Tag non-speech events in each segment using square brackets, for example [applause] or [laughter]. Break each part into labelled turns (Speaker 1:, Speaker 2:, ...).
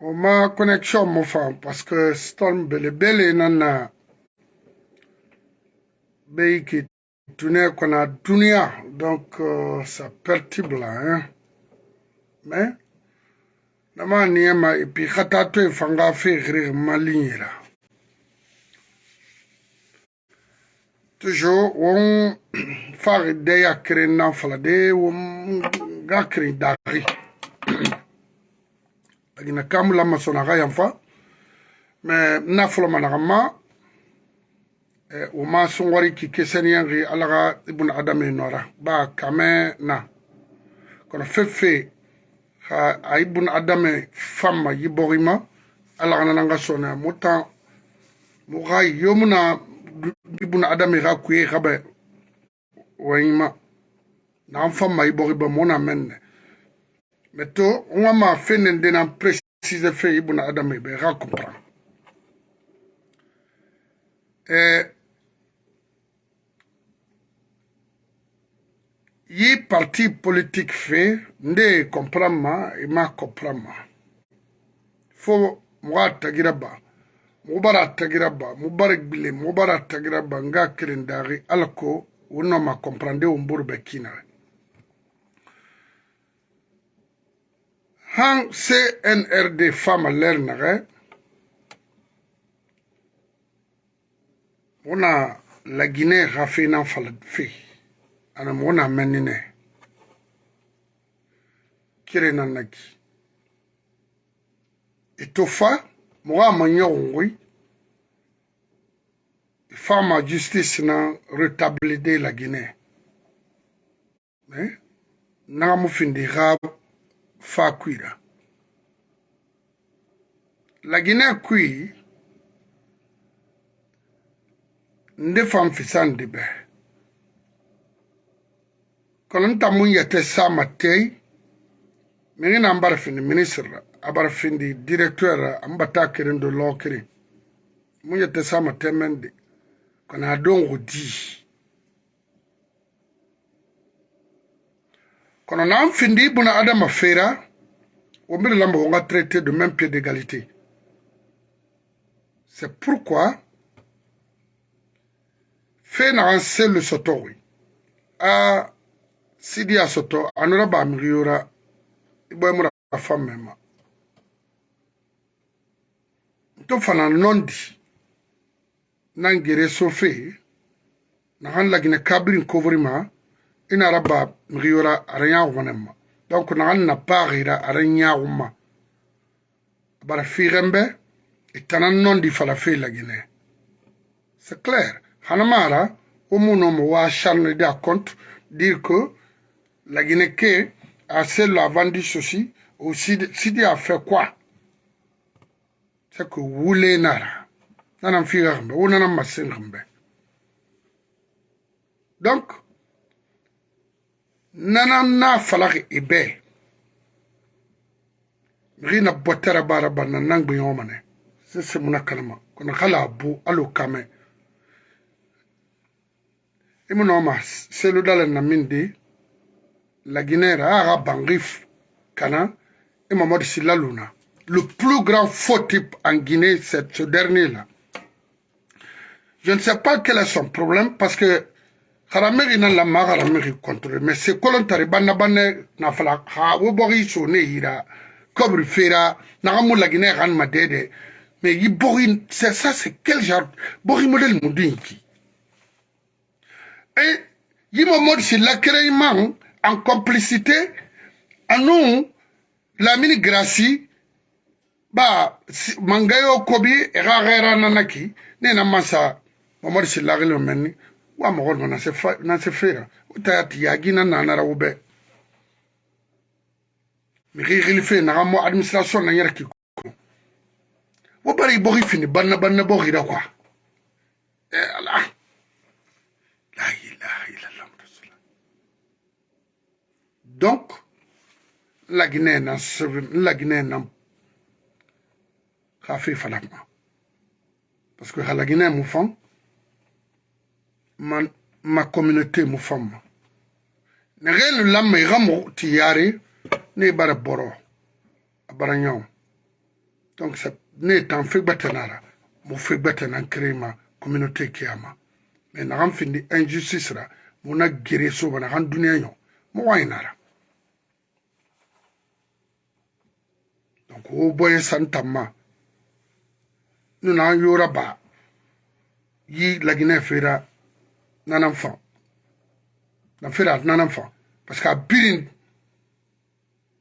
Speaker 1: o ma connexion mo fa paske storm belebele nan na be yeke tune kona dunia donc euh, ça perturbe la hein. Mais na ma nie ma e puis ga ta toe fa nga fegere ma ligne la toujours won [coughs] fari de ya kere nan fala de won ga kere dari dagi na kam lama so naga yam fa me na foloma naga ma e, wo ma songori ki keseniyangi ala ga ibnu adama nora ba kame na. Kono fefe ha a ibnu adama famma yiborima ala ga nananga sona. Mo tan mo ga yomuna ibnu adama ga kuye gabe wayima na famma yiboriba mona menne. mɛ to n wa maa fɛn nin de na précise fɛ i buna adama i bɛ ka comprendre eh, euh, yi parti politique fɛ n de comprendre ma i ma comprendre ma fo mɔgɔ a tagira ba mɔgɔ bara a tagira ba mɔgɔ bara gbile mɔgɔ bara a tagira ba n ka kelen daari ala ko o nɔ ma comprendre o n boro bɛ kina han CNRD fama ler nage wona la Guinée rafe nan fala fe. Ana wona menine kire nan naki. Itofa moga manyongwi fama justice na retablide la Guinée. Mais naga mu findi xaab fa kuira la guinée kui nde fan fisandi bɛ kono nta mun yɛtɛ sama tei miŋ na n bara findi ministre la a bara findi directeur la an ba taa kirin do lɔɔ kirin mun yɛtɛ sama tɛmɛndi kono a don ko di kono na? Mfindi buna adama fera wo mbele lamba wonga traité de même pied d'égalité. C'est pourquoi fe naxan selu sotoxi a sidi a soto a nora baamixiyora i boyemura fammema nto fana nondi nan gere so fe naxan lagine kabirin kovorima ina rabba mgiyora aranyagumanemma donc nagan na pagira aranyaguma bara figembe itanan nondi falafilagine c'est clair. Hanamara umunomo wa charne de compte dire que la Guinée que a celle a vendu ceci ou Sidi a fait quoi? C'est que wule nara nanam figambe unanam masengambe donc na falak ibe. Rina botera baraba nanang biyomane. C'est mon kalama. Kona kala bu alo kame. selu na min di la guinée ra aga bangif kana luna le plus grand faux type en guinée c'est ce dernier là je ne sais pas quel est son problème parce que harameri na lamma harameri contrôle. Mais c'est kolontari banna banne na fala ha wo bogi so ne hira kobri fera na gamu la guinée ran ma dede mais yi bogi c'est ça c'est quel genre bogi modèle mudinki et Yimomod c'est l'accueillement en complicité à nous la mini gracie ba mangayo kobi era gera nanaki ne na masa momod c'est lagelo menni wa gon na se fera utati yagina na na rawbe mi gili fe na mo administration na yara ki wo bari bogi fini banna banna da kwa. Eh allah la ilaha illallah rasulullah. Donc la guinée na la guinée na khafi falakma parce que la guinée mu fam ma ma communauté mu fam ne gelu lamma igamu tiyari ne bara boro bara nyaw. Donc ne tan fe gbatanara mo fe gbatanan krema communauté kiyama mais naxan findi injustice ra muna gere soba naxan duniya ɲo mo wayinara donc wo boye san tamma nuna yora ba yi laginɛ fera nanan fan na fera nanan fan parce que birin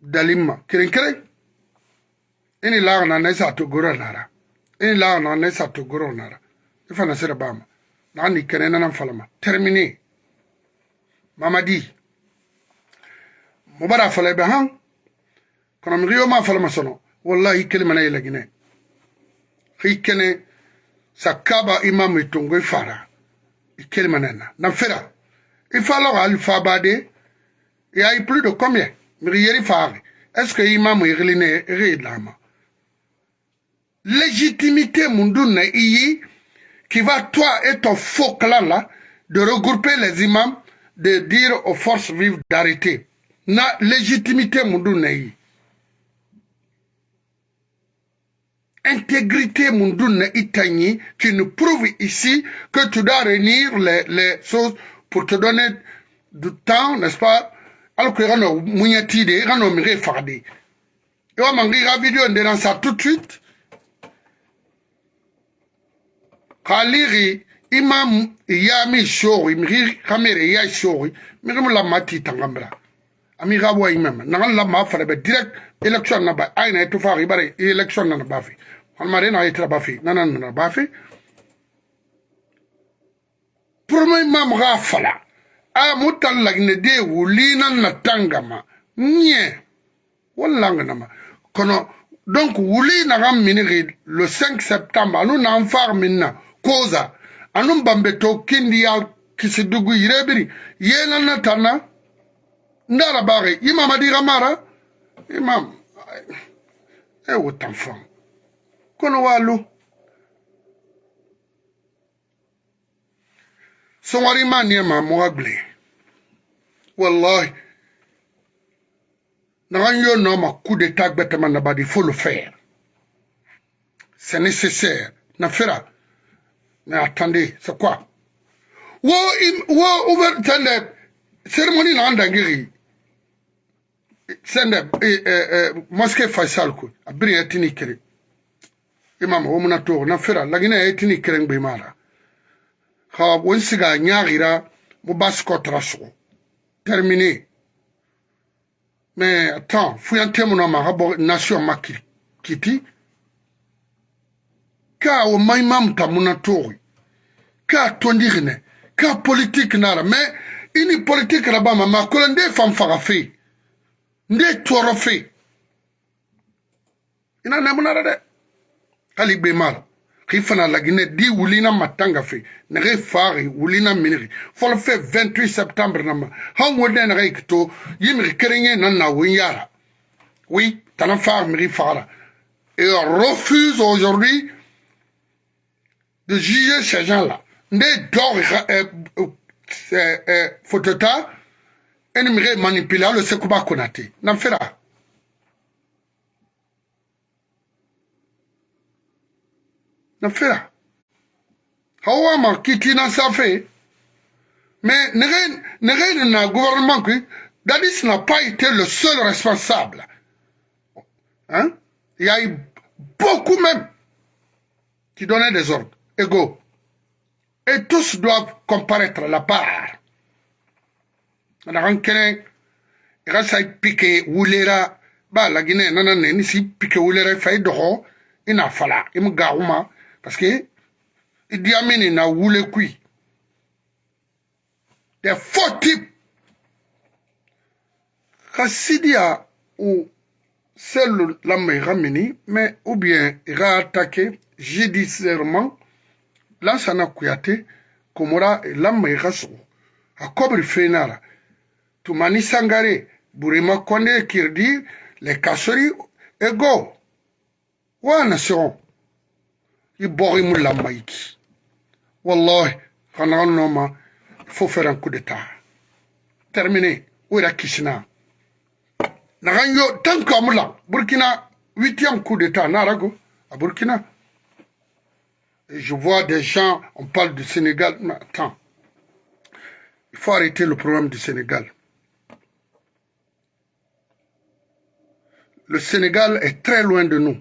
Speaker 1: dalin kirin keren ini laga na nesa to goro nara. Ini laga na nesa to goro nara. Ifa na sira bama na ni kene na falama terminé mamadi mubara fala be han. Kono mi riyo ma falama sono. Wallahi kelima na yelagine hikene sakaba imam itongo ifara ikelima nena na fera ifalo alfa bade il y a plus de combien? Est-ce que imam irile rilama légitimité mundun na iyi qui va toi et ton faux clan là de regrouper les imams de dire aux forces vives d'arrêter. Na légitimité mundun na iyi intégrité mundun na itani qui nous prouve ici que tu dois réunir les, les choses pour te donner du temps n'est-ce pas? Alors que rano munyati de rano mire farde et wa mangi ga vidéo ndena ça tout de suite. Kaliri imam ya mi shori mi kamere ya shori mu la mati tangambra ami ga bo imam. Na la ma fara be direct election na ba. Aina to fa bare election na ba fi on mare na itra ba fi na na na ba fi premier imam ga fala. A mutan lagne de wulina na tangama nye. Wallanga na ma. Kono donc wuli na ga miniri le 5 septembre. Anu na far minna koza. Anun bambe to kindi ya kisi dugu yirebiri yena na tana ndara bare imam adira mara? Imam e wotan fam kono walu. Songari ma agle. Wallahi. Nagan yo no ma coup d'état gbetama na badi faut le faire. C'est nécessaire. Na fera. Mais attendez, c'est quoi? Wo wo ouvert tende cérémonie na andangiri. Sende mosquée Faisal ko abiri etini kere. Imam wo muna to na fera lagina etini kere ngbe mara. Ha won siga nyagira mo basko traso. Terminé. Mais attends, fuyante mo na ma habo nation makiti. ka o mai mam ta muna tori ka tondirne ka politique nara mais ini politique na bama ma kola nde fam faga fe nde toro fe ina na muna de kali be mara ki fana lagine di wulina matanga fe na re fari wulina miniri. Fol fe 28 septembre na ma han wode na re kito yimri kerenye na na winyara. Oui tana far miri fara. Et refuse aujourd'hui de juger ces gens-là. Nde dor photota ennemi manipuler le sekuba konate. N'en fera. N'en fera. Hawa ma kiti na safe. Mais n'est na gouvernement qui Dadis n'a pas été le seul responsable. Hein? Il y a eu beaucoup même qui donnaient des ordres égaux. Et tous doivent comparaître à la part. On a rencontré, il a piqué, wulera, bah, la Guinée, non, non, si piqué, wulera, il fait d'oro, il n'a fallu, il me garouma, parce que, il n'a woulé kui. Des faux types. Kassidia, ou, c'est l'homme rameni, mais, ou bien, il a attaqué judiciairement, lansana kuyate komora lamma i ka sogo a kobri fenara. Tumani sangare burema konde kirdi le kasori ego. Wana segon i bogi mu lamma iki. Wallahi xanaxa noma fo un coup d'état. Terminé. O ira kisina? Naxan yo tant que amula burkina huitième coup d'état narago à Burkina. Je vois des gens, on parle du Sénégal. Mais attends, il faut arrêter le problème du Sénégal. Le Sénégal est très loin de nous,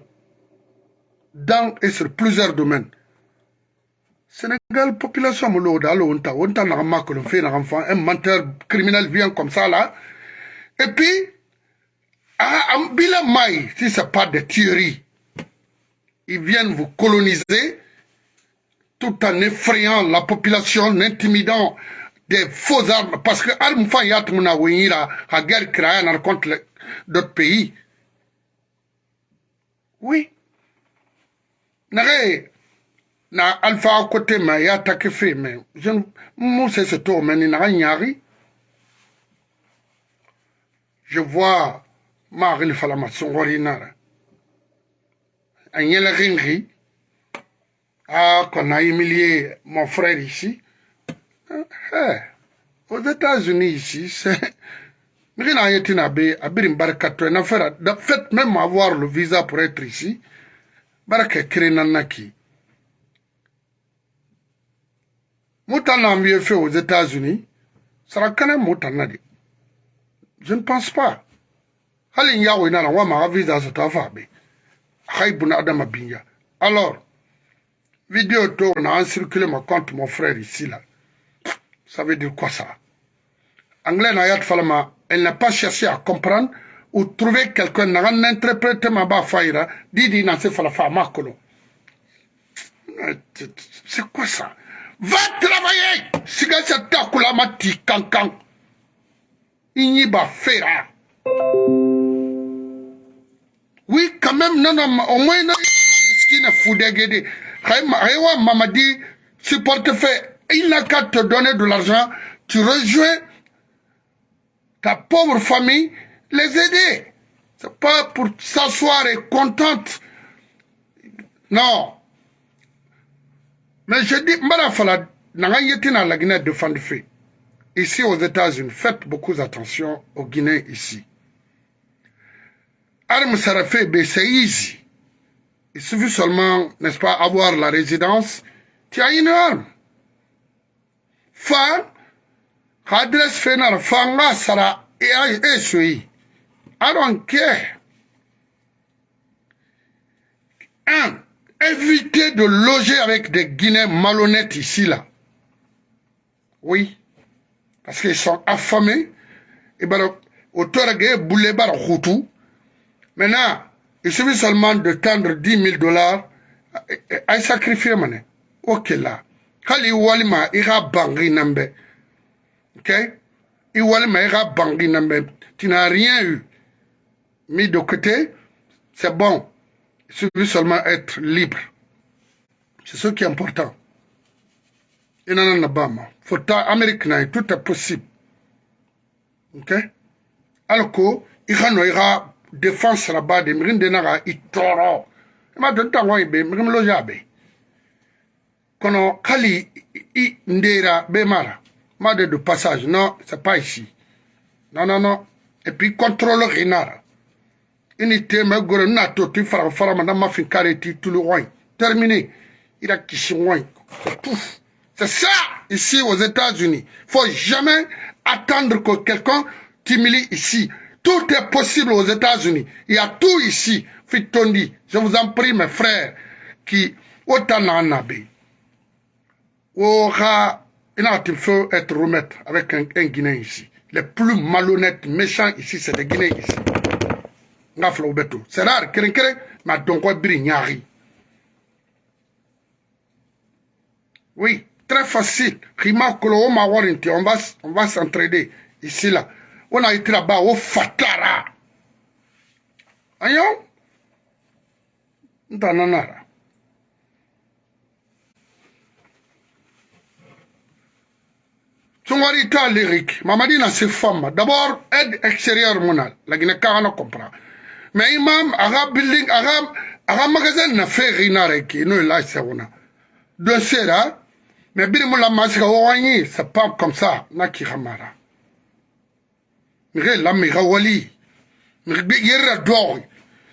Speaker 1: dans et sur plusieurs domaines. Sénégal, population un menteur criminel vient comme ça là. Et puis, à Bila Maï, si ce n'est pas des tueries, ils viennent vous coloniser tout en effrayant la population, en intimidant des faux armes. Parce que Almfa Yatmuna Wira a guerre créée contre d'autres pays. Oui. Nare, na alpha côté ma ya fait mais je moi c'est ce tour mais n'a rien je vois Marie Falama Songori Nara. Agnella Ringri, ah, qu'on a humilié mon frère ici. Eh, aux États-Unis ici, c'est. Mais n'a été nabé, abirim barakato, en affaire, de fait, même avoir le visa pour être ici, baraka nanaki. Moutana mieux fait aux États-Unis, sera quand même moutana. Je ne pense pas. Alors, vidéo to on a circulé ma compte mon frère ici là. Ça veut dire quoi ça? Anglais elle n'a pas cherché à comprendre ou trouver quelqu'un n'a pas interprété ma ba faïra, didi na se fala fa makolo. C'est quoi ça? Va travailler! Mati kankan. Oui, quand même, non, non, au moins, non. Haïwa Mamadi supporte fait, il n'a qu'à te donner de l'argent, tu rejoins ta pauvre famille, les aider. C'est pas pour s'asseoir et contente. Non. Mais je dis, Marafala, n'a la Guinée de fait. Ici aux États-Unis, faites beaucoup attention aux Guinéens ici. Arme Sarafé, c'est easy. Il suffit seulement, n'est-ce pas, avoir la résidence. Tu as une arme. Fan, adresse fénal, fanga sara, et suis. I don't care. Un, évitez de loger avec des Guinéens malhonnêtes ici, là. Oui. Parce qu'ils sont affamés. Et ben, auteur de boulé bar Maintenant, il suffit seulement de tendre 10 000 dollars à sacrifier mané. Ok là. Kali walima ira bangi nambe. Ok? I walima. Tu n'as rien eu. Mis de côté, c'est bon. Il suffit seulement être libre. C'est ce qui est important. Il n'en a pas Faut Amérique, tout est possible. Ok? Alors que, il y a défense là-bas de mirin de naga i tɔɔrɔ i mara ma de passage. Non c'est pas ici. Non non non. Et puis contrôle rinara ini te me gore na to ti fara fara ma na ma fin kare ti tulu wai terminé. Il a kishi wai c'est ça ici aux États-Unis. Faut jamais attendre que quelqu'un t'humilie ici tout est possible aux États-Unis. Il y a tout ici. Je vous en prie, mes frères, qui, autant nabe. Ora, il faut être remettre avec un, Guinéen ici. Les plus malhonnêtes, méchants ici, c'est les Guinéens ici. C'est rare, mais donc nyari. Oui, très facile. On va, on va s'entraider ici là. On a été là-bas au fatara ayo ntananara Songwari ta lyrique. Mamadi na se femme. D'abord, aide extérieure monal. La Guinée comprend. Mais imam, aga building, aga, aga magasin na fait rinare qui nous là c'est on a. De cela, mais mon la masque wawani, c'est pas comme ça, na ki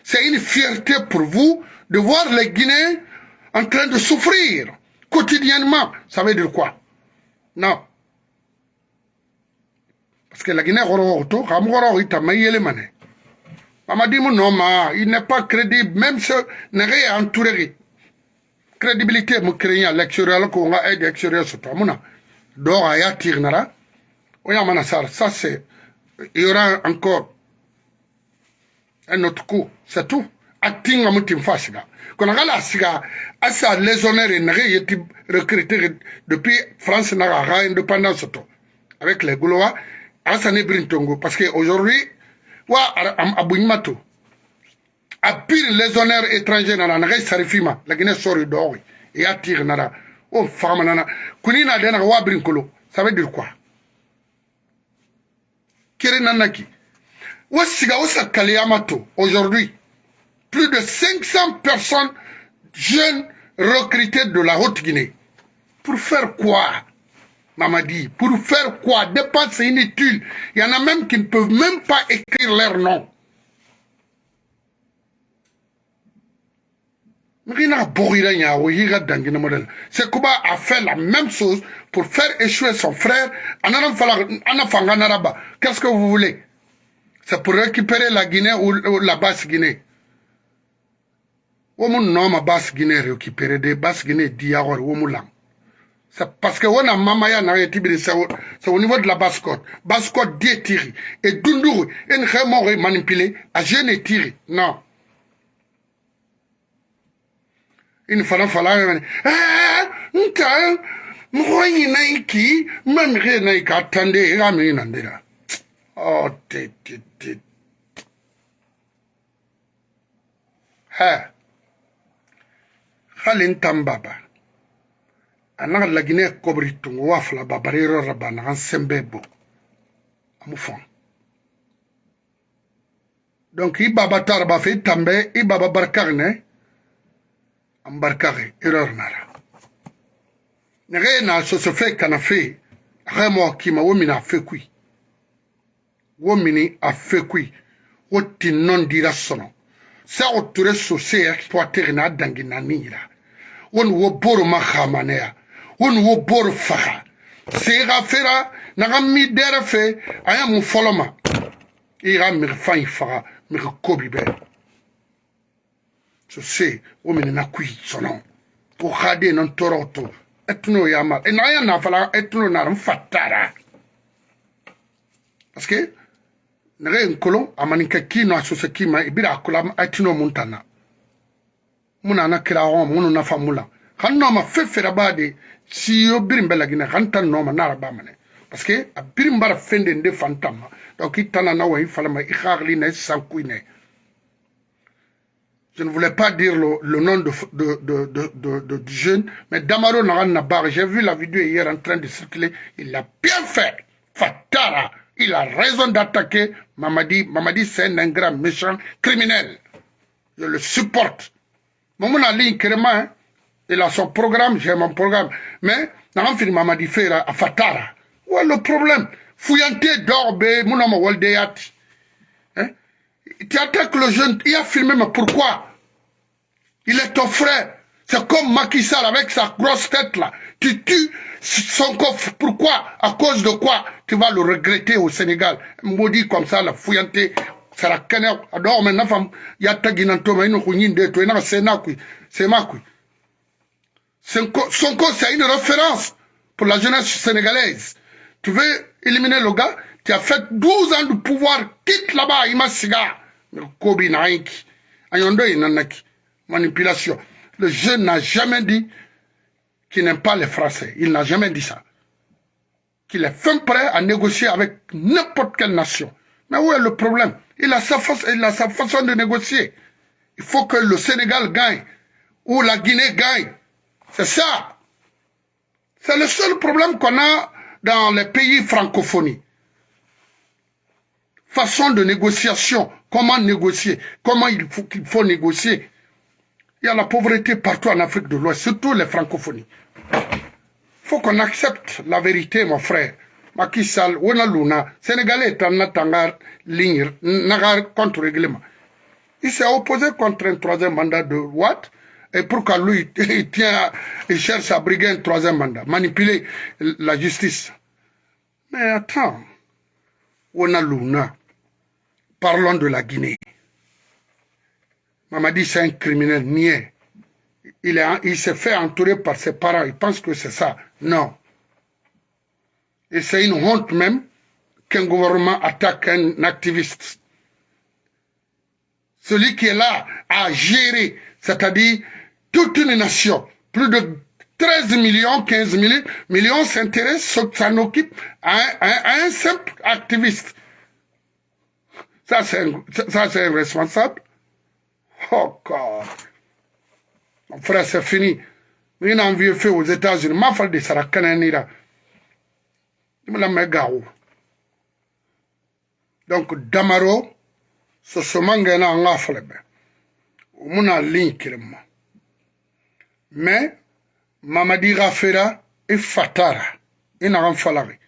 Speaker 1: C'est une fierté pour vous de voir les Guinéens en train de souffrir quotidiennement. Ça veut dire quoi? Non. Parce que la Guinée, il n'est pas crédible, même ce n'est rien entouré. Crédibilité, mon créant l'extérieur, qu'on a aide l'extérieur sur toi. Donc, il y a tirnara. Ça, c'est. Il y aura encore un autre coup. C'est tout. Atinga mutim fasiga. Quand on a siga, asa lésonnaire n'a été recruté depuis France n'a pas indépendance avec les Goulois, asa ne brintongo. Parce qu'aujourd'hui, wa abouigmato. A pire lésonnaire étranger n'a n'a sarifima, la Guinée sort d'or. Et attire nara. Oh, femme nana. Kunina dena wa brinkolo. Ça veut dire quoi? Kere nanaki. Aujourd'hui, plus de 500 personnes jeunes recrutées de la Haute-Guinée. Pour faire quoi Mamadi, pour faire quoi? Dépenses inutiles. Il y en a même qui ne peuvent même pas écrire leur nom. C'est Kuba a fait la même chose pour faire échouer son frère. Qu'est-ce que vous voulez? C'est pour récupérer la Guinée ou, la basse Guinée. Womu ma basse Guinée récupérer des basse Guinée diawar womu. C'est parce que on a mamaya na c'est au niveau de la basse côte. Basse côte détiri et dunduru en vraiment manipulé à jeune tiri. Non. Il fallait fallait eh nta mwenye na iki mamire na ikatande ngami nandira. Oh, tit, tit, tit. Ha. Halin tambaba. Anaga lagine kobri tungu wafla babariro rabana an sembebo. Amufon. Donc, i baba tarba fe tambe, i baba barkagne, am ambarkaxe erreur nara. Nexe na soso fe kana fe axe mo kima wo mini a fe kui wo mini a fe kui wo tin non dira sono. Se o ture so se exploitexe na dangi na nira. Woni wo boro ma xamaneya woni wo boro faxa sexa fera naxa mi dere fe a ya mu foloma. I xa mixi fayi faxa mixi kobi bɛɛ so se wo mini na kui sono wo khade non toroto etno yama e na ya etno na fatara. Parce que nege nkolo amaninke kino asose kima ibira akula aitino muntana. Muna famula. Kan no ma fefera bade si yo birim belagina kan tan no ma a birim bara fende nde fantama. Donc itana na ikhagli na sankuine je ne voulais pas dire le, nom de, de, du jeune, mais Damaro Naran j'ai vu la vidéo hier en train de circuler, il l'a bien fait. Fatara, il a raison d'attaquer Mamadi. Mamadi, c'est un ingrat, méchant, criminel. Je le supporte. Ligne, hein. il a son programme, j'ai mon programme. Mais, n'a fini Mamadi faire à Fatara. Où est le problème? Fouillanté d'orbe, mon nom Waldeyat. Tu attaques le jeune, il a filmé, mais pourquoi? Il est ton frère. C'est comme Macky avec sa grosse tête là. Tu tues son coffre. Pourquoi? À cause de quoi? Tu vas le regretter au Sénégal. Maudit comme ça, la fouillanté. C'est la canne. Alors maintenant, femme, il y a taginantoma, il y a une de toi, il y a Sénat, c'est une référence pour la jeunesse sénégalaise. Tu veux éliminer le gars? Tu as fait 12 ans de pouvoir. Quitte là-bas, il m'a cigare. Manipulation. Le jeune n'a jamais dit qu'il n'aime pas les Français. Il n'a jamais dit ça. Qu'il est fin prêt à négocier avec n'importe quelle nation. Mais où est le problème? Il a, sa il a sa façon de négocier. Il faut que le Sénégal gagne ou la Guinée gagne. C'est ça. C'est le seul problème qu'on a dans les pays francophonie. Façon de négociation. Comment négocier? Comment il faut, qu'il faut négocier? Il y a la pauvreté partout en Afrique de l'Ouest, surtout les francophonies. Il faut qu'on accepte la vérité, mon frère. Macky Sall, Wona Luna, Sénégalais en attendant ligne, contre règlement. Il s'est opposé contre un troisième mandat de Watt. Et pourquoi lui, [laughs] il, tient, il cherche à briguer un troisième mandat, manipuler la justice. Mais attends, on a Luna. Parlons de la Guinée. Mamadi, c'est un criminel niais. Il, il s'est fait entourer par ses parents. Il pense que c'est ça. Non. Et c'est une honte même qu'un gouvernement attaque un activiste. Celui qui est là à gérer, c'est-à-dire toute une nation, plus de 13 millions, 15 millions s'intéressent, s'en occupent à, un simple activiste. Ça, c'est responsable. Oh, God. Mon frère, c'est fini. Il y a un vieux fait aux États-Unis. Ma fille de Sarah Kananira. Il me l'a gao. Donc, Damaro, ce semanga na nga flebe. Muna ligne kirema. Mais, Mamadi Rafera et Fatara. Il n'a rien fallu.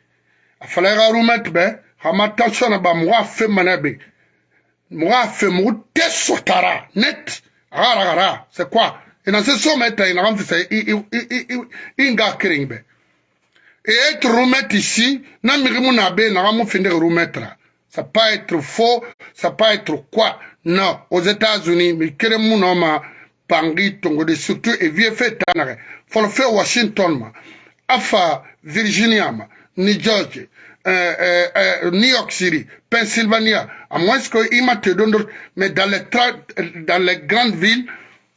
Speaker 1: A fallu remettre, ben, Hamata sona ba mwa fe manabe. Mwa fe mwa te sotara. Net. Gara gara. C'est quoi? ina se so meta ina ram fisa inga kiringbe et remettre ici na mirimu na be na ramu finde remettre ça pas être faux ça pas être quoi non aux États-Unis mais kere mu no ma pangi tongo de surtout et vieux fait tanare faut le faire Washington ma afa Virginia ma Jersey euh, euh, euh, New York City, Pennsylvania, à moins qu'il m'a donné, mais dans les, dans les grandes villes,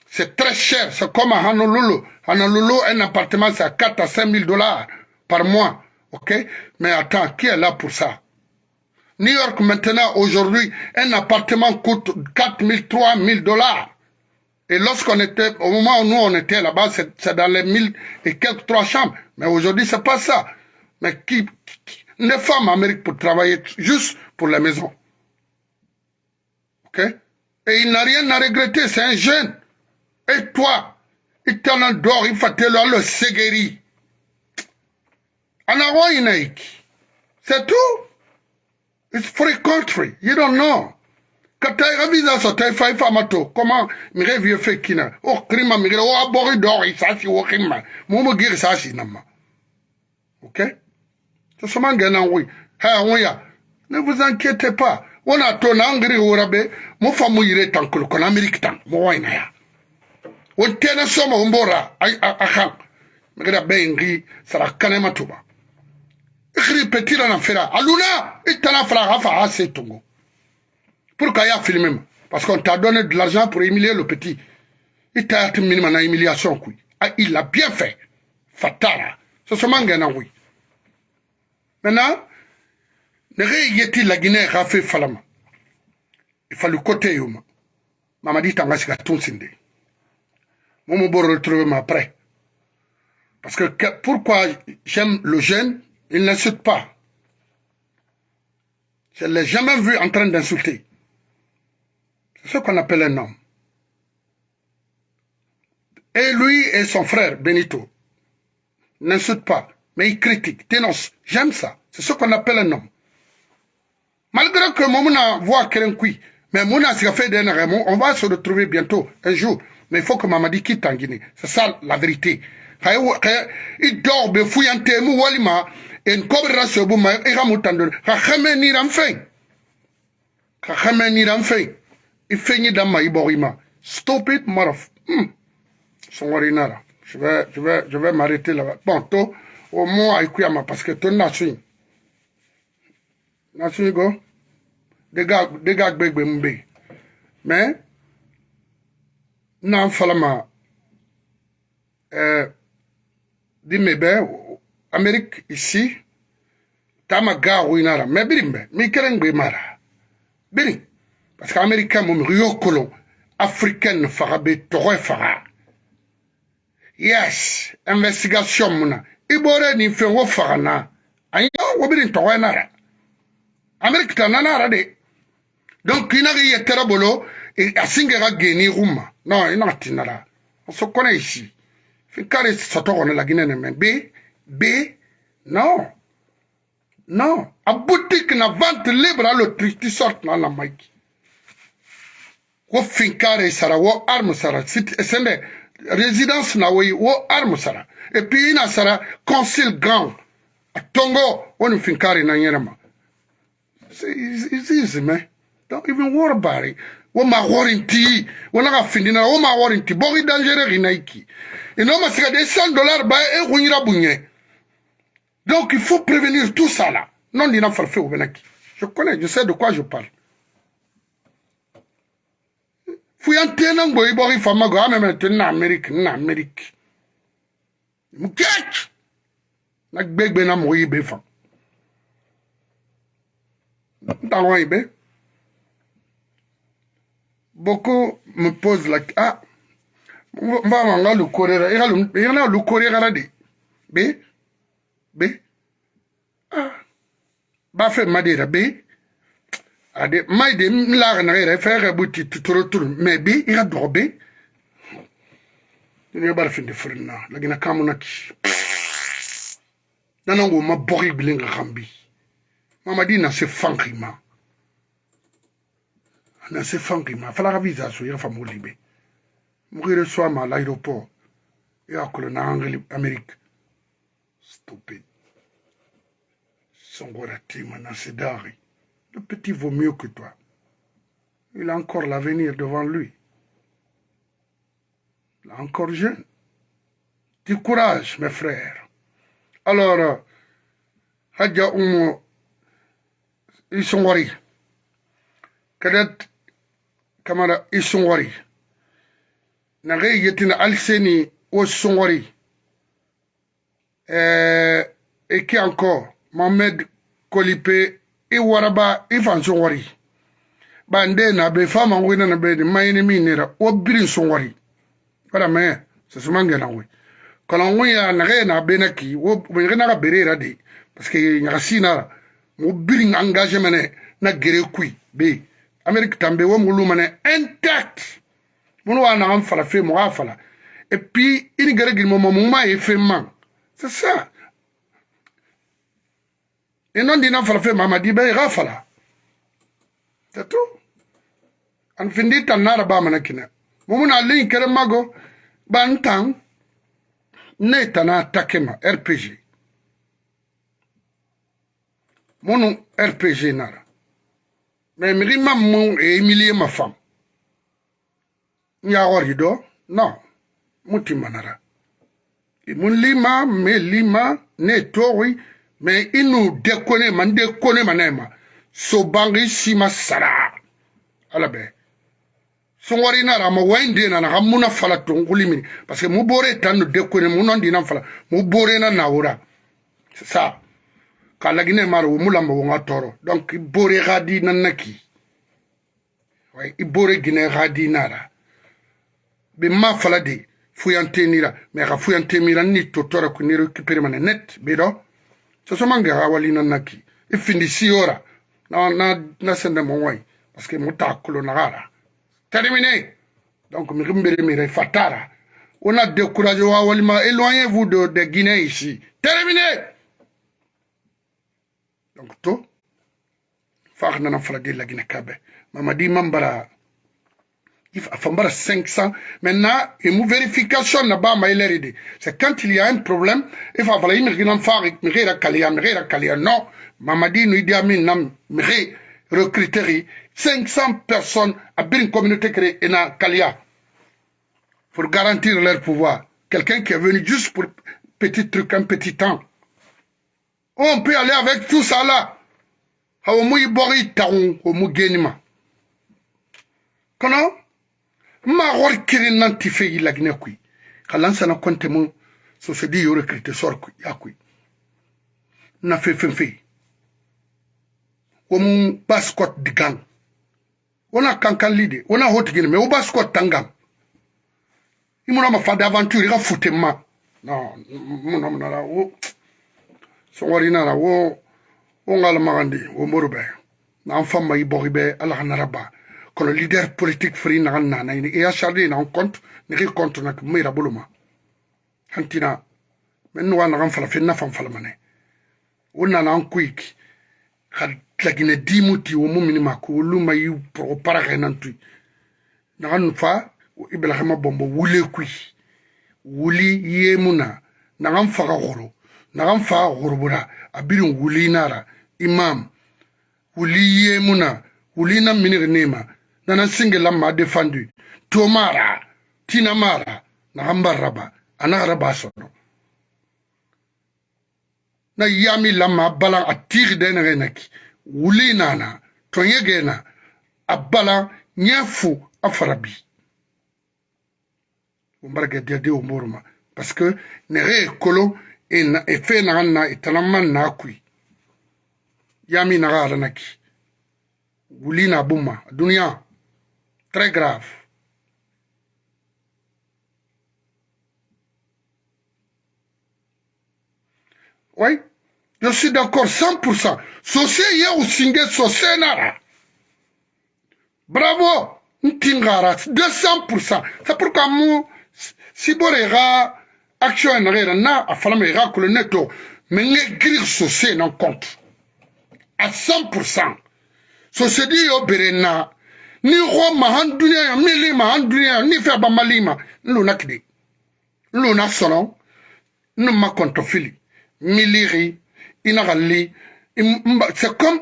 Speaker 1: c'est très cher. C'est comme à Honolulu. Honolulu, un appartement, c'est à 4 à 5 000 dollars par mois. OK? Mais attends, qui est là pour ça? New York, maintenant, aujourd'hui, un appartement coûte 4 000, 3 000 dollars. Et lorsqu'on était, au moment où nous on était là-bas, c'est dans les 1000 et quelques trois chambres. Mais aujourd'hui, c'est pas ça. Mais qui une femme en Amérique pour travailler juste pour la maison. OK? Et il n'a rien à regretter, c'est un jeune. Et toi, il t'en adore, il faut te le segeri. C'est tout? It's free country. You don't know. Quand tu as visa sur ta femme famato, comment mire vieux fait kina? Oh, crime, mire, oh, abori d'or, il s'agit, oh, crime. Momo gir s'agit, nama. Ok? Ne vous inquiétez pas. On a ton angri au rabais, mon femme, il est en col, qu'on Amérique, mon wine, won tena soma won bora a kan magada bengi sara kanema tuba ikhri petira na fera. Aluna itana fera hafa ase tungo pour qu'il y a filmé parce qu'on t'a donné de l'argent pour humilier le petit. Il t'a minimum na humiliation il l'a bien fait. Fatara. Ce mangana oui maintenant ne yeti la Guinée fait falama il fallait côté yuma mamadi tanga sika tunsinde Momo Boro retrouver après. Parce que, pourquoi j'aime le jeune, il n'insulte pas. Je ne l'ai jamais vu en train d'insulter. C'est ce qu'on appelle un homme. Et lui et son frère, Benito, n'insultent pas, mais ils critiquent, dénoncent. J'aime ça. C'est ce qu'on appelle un homme. Malgré que Momouna voit qui, mais Mouna s'est fait d'un on va se retrouver bientôt, un jour. Mais il faut que Mamadi quitte en Guinée. C'est ça la vérité. Il dort, il fouille un thème, walima, et cobra se bouma, et ramutando, kachame ni ramfei. Kachame ni ramfei. Il fait ni dama, il borima. Stop it, marof. Hmm. Son warinara. Je vais, je vais, je vais m'arrêter là-bas. Bon, toi, omo ayikuyama parceke toni na sun na sun go. De ga gbegbe mu be mɛ na n falama eh, dime bɛ amerik isi tama ga ruinara mɛ birin bɛ mi kelen gbe mara birin parceke amerikɛn mu migi yo kolon afrikɛn faga be tɔgɔ faga yes investigation mu na i bɔra nin fɛn o faga na. A yi o bɛ nin tɔgɔ in na yɛrɛ. Ameriki ta nana yɛrɛ de. Donc i na k'i yɛ tɛrɛ bolo a sin kɛ ka geni u ma. Non i na ti na la. A so kɔnɛ yi si. Fi kari sɔtɔ kɔnɔ la ginɛ nin mɛ be be non. Non. A boutique na vente libre à l'autriche tu sort na la mike wo fin kari sara wo arme sara sende résidence na woyi wo arme sara. Et puis ina sara concile grand. Tongo woni finkare na yerema it's easy man don't even worry about it wo ma warinti wona ka findina wo ma warinti bogi dangereux ina iki ino ma sika de 100 dollars ba e kunyira bunye donc il faut prévenir tout ça là. Non dina farfe au benaki je connais je sais de quoi je parle fuyantie na ngbo ibɔk ifamago amemete nna ameriki nna ameriki mukec na gbegbe na mɔgɔ yibe fa. Ntarɔn yibe boko me pose la ah mvama nga lukorera igana lukorerara de. Be be. Ah bafe madera be. ade mai de n laga naga yɛrɛ fɛn ka bu ti tutoro turu. Mɛ bi i ka dɔgɔ be ne bari finde firin na lagina kamu na ki. Nana ngo ma bɔgi bilen ka kan bi mamadi na se fanki ma na se fanki ma fala ka visa so i ka famu libe. Mugu yɛrɛ so a ma l'aéroport i ka kolo na angli amérique stupide sɔngɔra tema na se daari Le petit vaut mieux que toi. Il a encore l'avenir devant lui. Il est encore jeune. Du courage, mes frères. Alors, Hadja Oumo, ils sont wari. Kadet Kamara, ils sont wari. Nare yetina alseni au sont wari. Et qui encore? Mohamed Kolipé i waraba i fan songori bande na be fama ngwi na be mayini mi nira o birin songori wala me se sumange na ngwi kala ngwi ya na ge na be na ki wo be na ga bere ra de. Parce que nya sina mo birin engagement na gere kui be. Amerique tambe wo mulu mane intact. Mun wa na am fala fe mo afala et puis ini gere gil mo mo ma e fe man c'est ça e non dina fala fe mamadi be ga fala c'est tout. An findi tan nara ba mana kina mumuna lin kere mago ban tan ne tana takema rpg munu rpg nara. Mais miri mam mu e emilie ma fam nya wori do? Non. Muti manara mun lima me lima ne tori mais i n'u dekone ma n dekone ma ne ma sobangi si ma sara ala bɛ songori na ra ma wain de na na muna fala tonguli mini. Parce mu bore tan no dekone mu non dina fala. Mu bore na na ora. Ça. Ka lagine maro mu lamba nga toro. Donc i bore gadi na naki ouais i bore gine gadi na ra be ma fala de fuyantenira mais ka fuyantemira ni totora ku ni récupérer mané net be do sosomange awalina naki ifindi siora. Na na na sende mongwai parce que mutakulu nagara terminé donc mi rimbere mi fatara on a découragé wa walima éloignez-vous de de Guinée ici. Terminé donc to. Fa na fala de la Guinée kabe. Mamadi mambara il fambara 500 maintenant une vérification na ma ileride c'est quand il y a un problème il faut falloir imaginer faire mira kalia mira kalia non. Mamadi nous dit amin nam recruter 500 personnes à une communauté créée na kalia pour garantir leur pouvoir. Quelqu'un qui est venu juste pour petit truc un petit temps. On peut aller avec tout ça là. Hawo magor kirin nan ti feyi lagne kui. Kalan sana konte mu sosedi yo recruter sor kui ya kui. Na fe fen fe womu baskot digang wona kankan lide wona hotigini me wo baskot tangam. Imuna ma fada aventure ka fute ma. No muna muna la wo. Songori na la wo wo ngal magandi wo morbe na famba ibo ibe ala hanaraba raba que le leader politique fri na na na. Ni e acharné na compte ni ri compte na me ra buluma. Hantina men wa na fala fe na fam fala mane. Wonna na quick had lagine dimuti wo mumini mako luma yu pro para renan tu nagan fa ibrahima bombo wule kui wuli yemuna nagan faga goro nagan faga gorobura abirin wuli nara. Imam. Wuli yemuna wuli na minir nema nana singelamma defendu tomara tinamara na hambarraba anagaraba sono. Na yami lamma balan a tiri denere naki. Wuli nana toyegena a balan ɲɛ fu a fara bi o barake diyadi o moruma parce que nere ye kolon e, e fe naga na e tanaman na kui. Yami naga aranaki wuli na buma duniya très grave Oui, je suis d'accord 100%. Sosé ye usinge sosé nara. Bravo, ntingara 200%. C'est pourquoi moi, si borera action nara na afalama ira kule neto, mais grir sosé non compte. À 100%. Sosé di yo berena. Ni ro mahan dunia mili mahan dunia ni fe ba malima. Nluna kide. Sono. Numa kontofili. miliri inagali c'est comme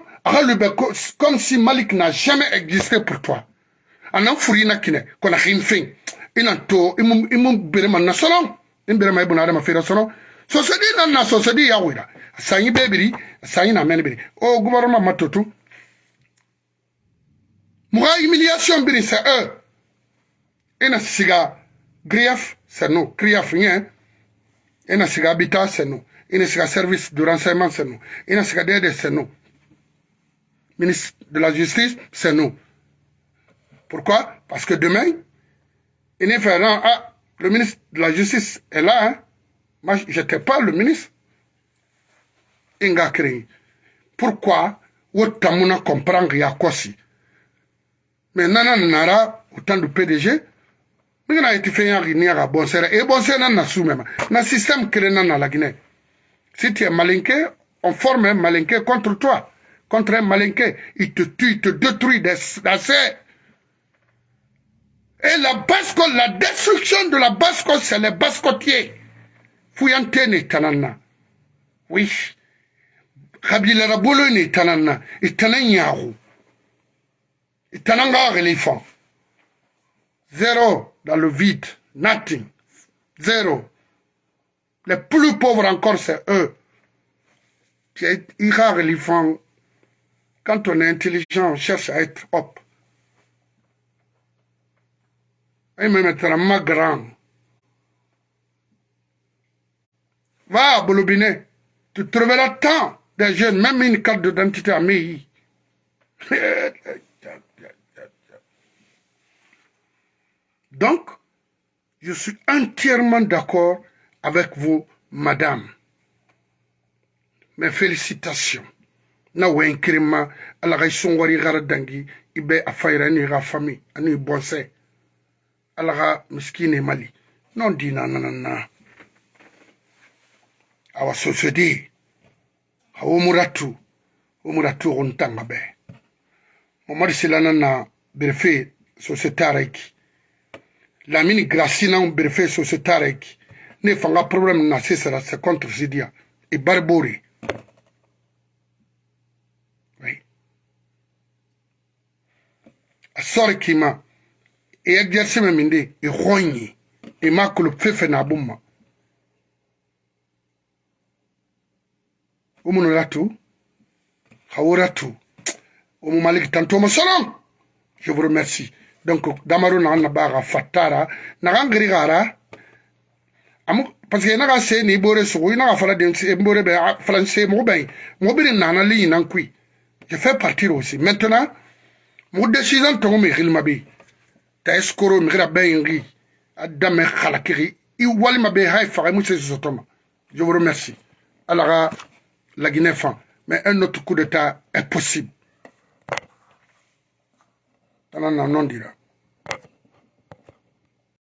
Speaker 1: comme si Malik n'a jamais existé pour toi anan furi na kine kona hinfin ina to imu imu berema na solo in berema ibuna adama fira solo sosedi na na sosedi ya wira sanyi bebiri sanyi na men biri o gouvernement matotu muga humiliation c'est eux ina siga grief c'est nous. Grief rien. Ina siga habitat c'est nous. Ina siga service de renseignement c'est nous. Ina siga dede c'est nous. Ministre de la justice c'est nous. Pourquoi? Parce que demain il est fait ah le ministre de la justice est là hein? moi j'étais pas le ministre. Inga pourquoi? Wotamuna comprendre ya mais nana nara autant de PDG mi kana iti fɛn yaki ni yaka bɔnsɛrɛ e bɔnsɛrɛ na na système na na la Guinée si tu es malinqué on forme un malinqué contre toi contre un malinqué il te tue il te détruit d'assez et la basse-côte, la destruction de la basse-côte, c'est les basse-côtiers. Fuyantene tanana. Oui. Kabila Rabolo ne tanana. Et tananyaru. Et tananga éléphant. Zéro dans le vide. Nothing. Zéro. Les plus pauvres encore, c'est eux. éléphant. Quand on est intelligent, on cherche à être hop. et me mettra grand. Va à tu trouveras tant de jeunes, même une carte d'identité à. [laughs] Donc, je suis entièrement d'accord avec vous, madame. Mes félicitations. Na wenkirima ala ga songori gara dangi ibe afayra ni ga famille ani bonse. alaga miskine mali non dina nanana awa sosodi awo muratu wo muratu gontanga be momadi silana na berfe societareki lamini gracina berfe societareki ne fanga problème na sesera c'est contre sidia. E barbori oui. a sori kima. E exercice min de e honyi e makolo fefe na malik tantoma solon je vous remercie donc damaro naxa nabaxa fattara naxan xirixara amu parce que naxa se ni bore sugu i naxa faladen e bore be falan se moxu ɓay moxu ɓiri naxana liñinan kui je fais partir aussi. Maintenant moxu décision tongo mi xilma ɓe ta escoro mi xira ɓayin xi a dame xala kixi i walima ɓe xay e faxe mu se sosotoma je vous remercie. Alaxa la guinée fan mais un autre coup d'état est possible. tala na nɔndira